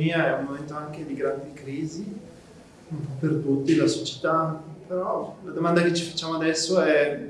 pandemia è un momento anche di grandi crisi, un po' per tutti, la società, però la domanda che ci facciamo adesso è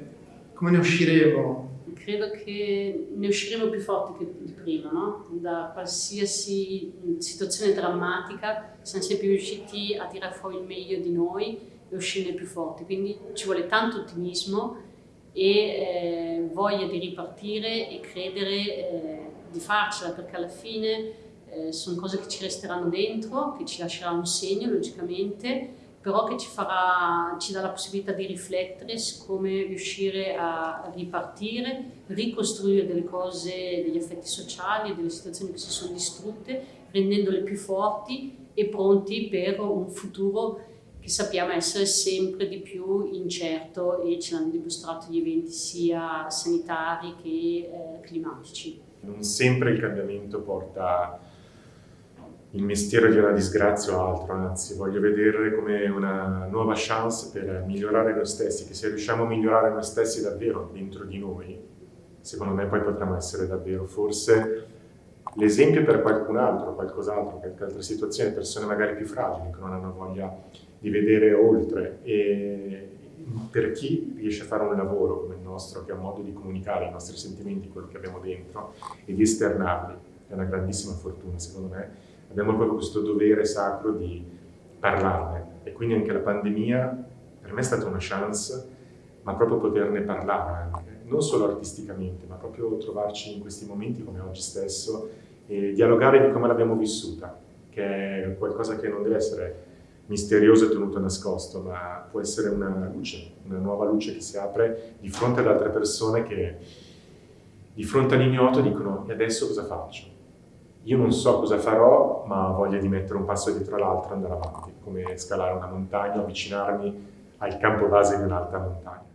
come ne usciremo? Credo che ne usciremo più forti di prima, no? Da qualsiasi situazione drammatica siamo sempre riusciti a tirare fuori il meglio di noi e uscirne più forti, quindi ci vuole tanto ottimismo e eh, voglia di ripartire e credere eh, di farcela perché alla fine eh, sono cose che ci resteranno dentro, che ci lascerà un segno logicamente, però che ci, farà, ci dà la possibilità di riflettere su come riuscire a ripartire, ricostruire delle cose, degli effetti sociali, delle situazioni che si sono distrutte, rendendole più forti e pronti per un futuro che sappiamo essere sempre di più incerto e ce l'hanno dimostrato gli eventi sia sanitari che eh, climatici. Non sempre il cambiamento porta il mestiere di una disgrazia o altro, anzi voglio vedere come una nuova chance per migliorare noi stessi, che se riusciamo a migliorare noi stessi davvero dentro di noi, secondo me poi potremmo essere davvero forse l'esempio per qualcun altro, qualcos'altro, qualche altra situazione, persone magari più fragili che non hanno voglia di vedere oltre e per chi riesce a fare un lavoro come il nostro, che ha modo di comunicare i nostri sentimenti, quello che abbiamo dentro e di esternarli, è una grandissima fortuna secondo me. Abbiamo proprio questo dovere sacro di parlarne e quindi anche la pandemia per me è stata una chance, ma proprio poterne parlare anche, non solo artisticamente, ma proprio trovarci in questi momenti come oggi stesso e dialogare di come l'abbiamo vissuta, che è qualcosa che non deve essere misterioso e tenuto nascosto, ma può essere una luce, una nuova luce che si apre di fronte ad altre persone che di fronte all'ignoto dicono e adesso cosa faccio? Io non so cosa farò, ma ho voglia di mettere un passo dietro l'altro e andare avanti, come scalare una montagna, avvicinarmi al campo base di un'altra montagna.